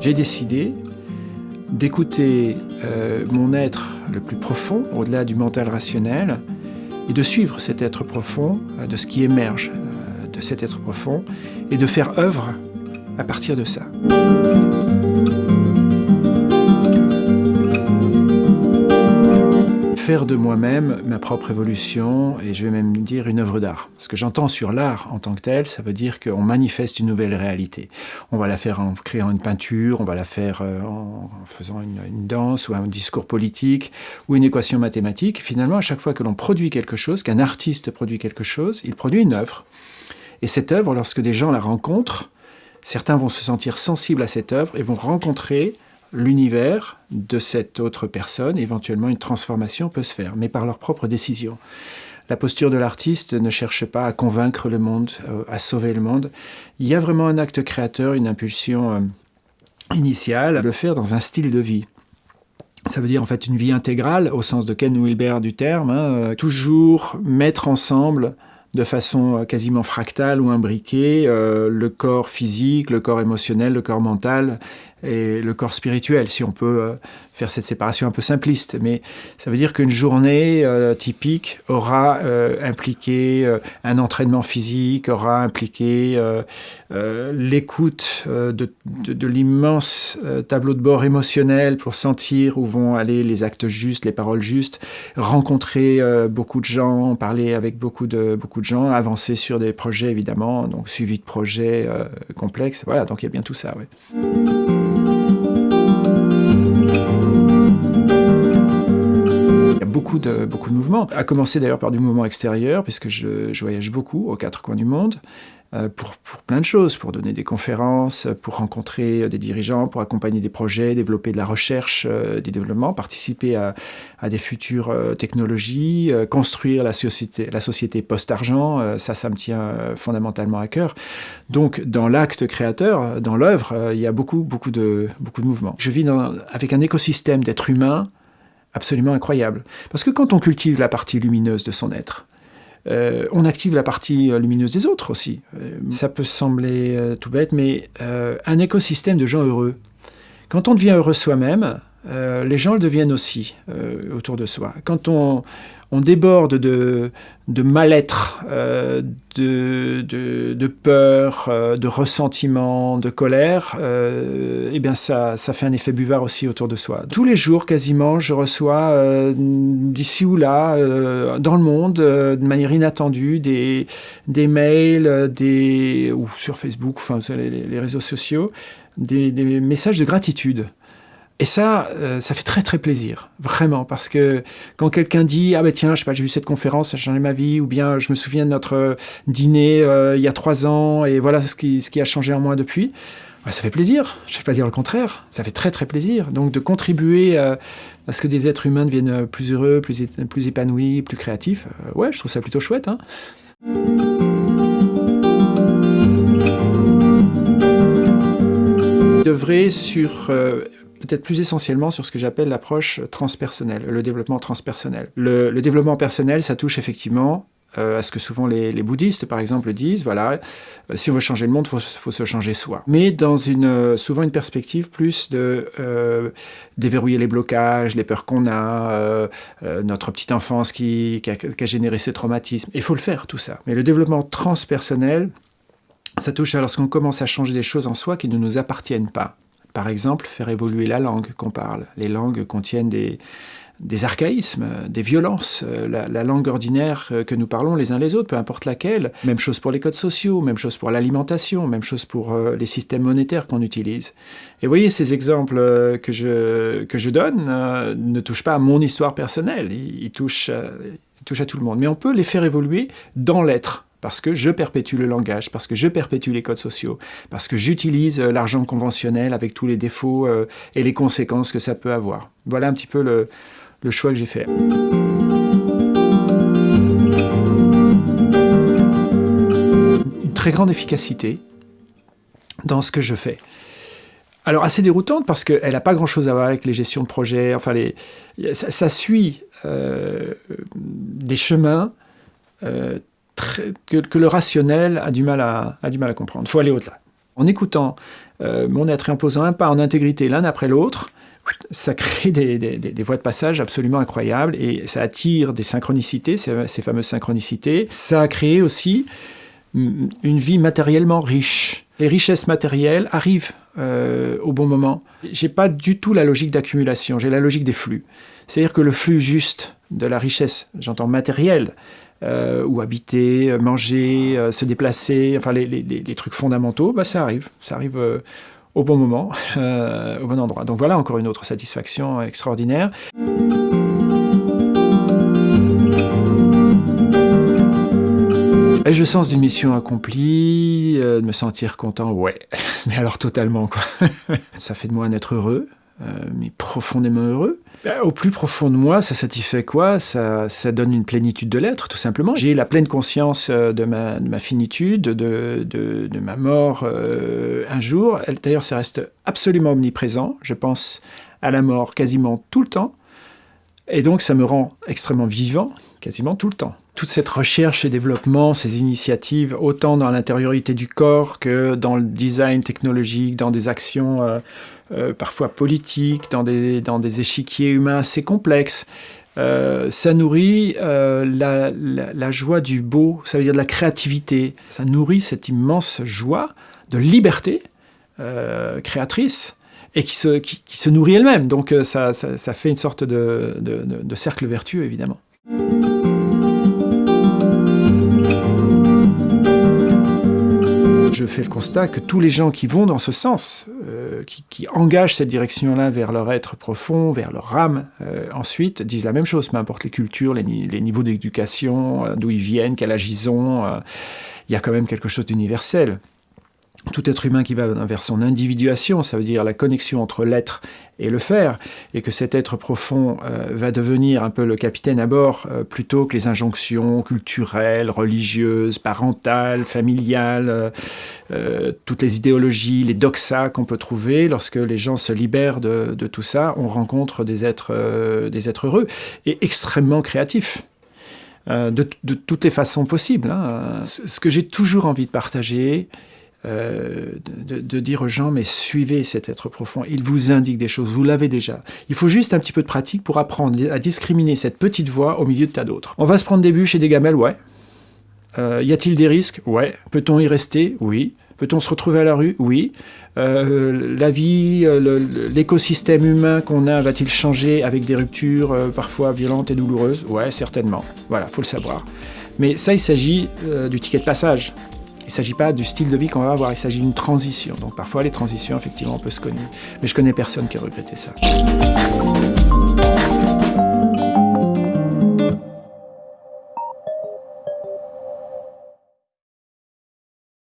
J'ai décidé d'écouter euh, mon être le plus profond, au-delà du mental rationnel, et de suivre cet être profond, euh, de ce qui émerge euh, de cet être profond, et de faire œuvre à partir de ça. Faire de moi-même ma propre évolution et je vais même dire une œuvre d'art. Ce que j'entends sur l'art en tant que tel, ça veut dire qu'on manifeste une nouvelle réalité. On va la faire en créant une peinture, on va la faire euh, en faisant une, danse ou un discours politique ou une équation mathématique. Finalement, à chaque fois que l'on produit quelque chose, qu'un artiste produit quelque chose, il produit une œuvre. Et cette œuvre, lorsque des gens la rencontrent, certains vont se sentir sensibles à cette œuvre et vont rencontrer l'univers de cette autre personne, éventuellement une transformation peut se faire, mais par leur propre décision. La posture de l'artiste ne cherche pas à convaincre le monde, euh, à sauver le monde. Il y a vraiment un acte créateur, une impulsion euh, initiale, à le faire dans un style de vie. Ça veut dire en fait une vie intégrale, au sens de Ken Wilber du terme, hein, euh, toujours mettre ensemble de façon quasiment fractale ou imbriquée le corps physique, le corps émotionnel, le corps mental et le corps spirituel, si on peut euh, faire cette séparation un peu simpliste. Mais ça veut dire qu'une journée euh, typique aura euh, impliqué un entraînement physique, aura impliqué l'écoute de, l'immense tableau de bord émotionnel pour sentir où vont aller les actes justes, les paroles justes, rencontrer beaucoup de gens, parler avec beaucoup de, beaucoup de gens, avancer sur des projets évidemment, donc suivi de projets complexes. Voilà, donc il y a bien tout ça. Beaucoup de, beaucoup de mouvements, à commencer d'ailleurs par du mouvement extérieur, puisque je, voyage beaucoup aux quatre coins du monde, euh, pour, pour, plein de choses, pour donner des conférences, pour rencontrer des dirigeants, pour accompagner des projets, développer de la recherche, euh, des développements, participer à, à des futures euh, technologies, construire la société, la société post-argent, ça, ça me tient fondamentalement à cœur. Donc, dans l'acte créateur, dans l'œuvre, il y a beaucoup, beaucoup de, beaucoup de mouvements. Je vis avec un écosystème d'êtres humains absolument incroyable. Parce que quand on cultive la partie lumineuse de son être, euh, on active la partie euh, lumineuse des autres aussi. Euh, ça peut sembler tout bête, mais un écosystème de gens heureux. Quand on devient heureux soi-même, les gens le deviennent aussi autour de soi. Quand on, déborde de, mal-être, euh, de, peur, euh, de ressentiment, de colère, euh, eh bien ça, ça fait un effet buvard aussi autour de soi. Tous les jours, quasiment, je reçois d'ici ou là, dans le monde, de manière inattendue, des, mails, des, ou sur Facebook, enfin les, les réseaux sociaux, des messages de gratitude. Et ça, euh, ça fait très très plaisir, vraiment, parce que quand quelqu'un dit « Ah ben tiens, je sais pas, j'ai vu cette conférence, ça a changé ma vie », ou bien « Je me souviens de notre dîner euh, il y a trois ans, et voilà ce qui, ce qui a changé en moi depuis bah, ça fait plaisir, je ne vais pas dire le contraire, ça fait très très plaisir. Donc de contribuer euh, à ce que des êtres humains deviennent plus heureux, plus, plus épanouis, plus créatifs, ouais, je trouve ça plutôt chouette. Hein devrait sur peut-être plus essentiellement sur ce que j'appelle l'approche transpersonnelle, le développement transpersonnel. Le, développement personnel, ça touche effectivement euh, à ce que souvent les, bouddhistes, par exemple, disent, voilà, euh, si on veut changer le monde, il faut, se changer soi. Mais dans une, euh, souvent une perspective plus de déverrouiller les blocages, les peurs qu'on a, notre petite enfance qui, a, qui a généré ces traumatismes. Il faut le faire, tout ça. Mais le développement transpersonnel, ça touche à lorsqu'on commence à changer des choses en soi qui ne nous appartiennent pas. Par exemple, faire évoluer la langue qu'on parle. Les langues contiennent des, archaïsmes, des violences. Euh, la, langue ordinaire euh, que nous parlons les uns les autres, peu importe laquelle. Même chose pour les codes sociaux, même chose pour l'alimentation, même chose pour euh, les systèmes monétaires qu'on utilise. Et vous voyez, ces exemples que je, que je donne ne touchent pas à mon histoire personnelle, ils, touchent, ils touchent à tout le monde. Mais on peut les faire évoluer dans l'être parce que je perpétue le langage, parce que je perpétue les codes sociaux, parce que j'utilise euh, l'argent conventionnel avec tous les défauts euh, et les conséquences que ça peut avoir. Voilà un petit peu le, choix que j'ai fait. Une très grande efficacité dans ce que je fais. Alors assez déroutante parce qu'elle n'a pas grand-chose à voir avec les gestions de projet. Enfin, ça, suit euh, des chemins que, le rationnel a du mal à, comprendre. Il faut aller au-delà. En écoutant euh, mon être et en posant un pas en intégrité l'un après l'autre, ça crée des, voies de passage absolument incroyables et ça attire des synchronicités, ces, ces fameuses synchronicités. Ça a créé aussi mm, une vie matériellement riche. Les richesses matérielles arrivent euh, au bon moment. J'ai pas du tout la logique d'accumulation, j'ai la logique des flux. C'est-à-dire que le flux juste de la richesse, j'entends matérielle, euh, ou habiter, manger, euh, se déplacer, enfin les, trucs fondamentaux, bah, ça arrive. Ça arrive au bon moment, euh, au bon endroit. Donc voilà encore une autre satisfaction extraordinaire. Ai-je le sens d'une mission accomplie, euh, de me sentir content Ouais, mais alors totalement quoi. Ça fait de moi un être heureux, euh, mais profondément heureux. Bah, au plus profond de moi, ça satisfait quoi? Ça, ça, donne une plénitude de l'être, tout simplement. J'ai la pleine conscience euh, de ma, de ma finitude, de, de, ma mort euh, un jour. D'ailleurs, ça reste absolument omniprésent. Je pense à la mort quasiment tout le temps. Et donc, ça me rend extrêmement vivant, quasiment tout le temps. Toute cette recherche et développement, ces initiatives, autant dans l'intériorité du corps que dans le design technologique, dans des actions euh, euh, parfois politiques, dans des, dans des échiquiers humains assez complexes, euh, ça nourrit la, joie du beau, ça veut dire de la créativité. Ça nourrit cette immense joie de liberté créatrice et qui se, qui, se nourrit elle-même. Donc ça, ça, fait une sorte de, de, cercle vertueux, évidemment. Je fais le constat que tous les gens qui vont dans ce sens, euh, qui, engagent cette direction-là vers leur être profond, vers leur âme, euh, ensuite disent la même chose, peu importe les cultures, les, les niveaux d'éducation, d'où ils viennent, quel âge ils ont, il y a quand même quelque chose d'universel tout être humain qui va vers son individuation, ça veut dire la connexion entre l'être et le faire, et que cet être profond euh, va devenir un peu le capitaine à bord, euh, plutôt que les injonctions culturelles, religieuses, parentales, familiales, euh, toutes les idéologies, les doxas qu'on peut trouver, lorsque les gens se libèrent de, tout ça, on rencontre des êtres, des êtres heureux et extrêmement créatifs. De, toutes les façons possibles. Hein. Ce que j'ai toujours envie de partager, euh, de, dire aux gens, mais suivez cet être profond, il vous indique des choses, vous l'avez déjà. Il faut juste un petit peu de pratique pour apprendre à discriminer cette petite voix au milieu de tas d'autres. On va se prendre des bûches et des gamelles, ouais. Euh, y a-t-il des risques? Ouais. Peut-on y rester? Oui. Peut-on se retrouver à la rue? Oui. Euh, la vie, l'écosystème humain qu'on a va-t-il changer avec des ruptures parfois violentes et douloureuses? Ouais, certainement. Voilà, faut le savoir. Mais ça, il s'agit du ticket de passage. Il ne s'agit pas du style de vie qu'on va avoir, il s'agit d'une transition. Donc parfois les transitions, effectivement, on peut se connaître. Mais je connais personne qui a regretté ça.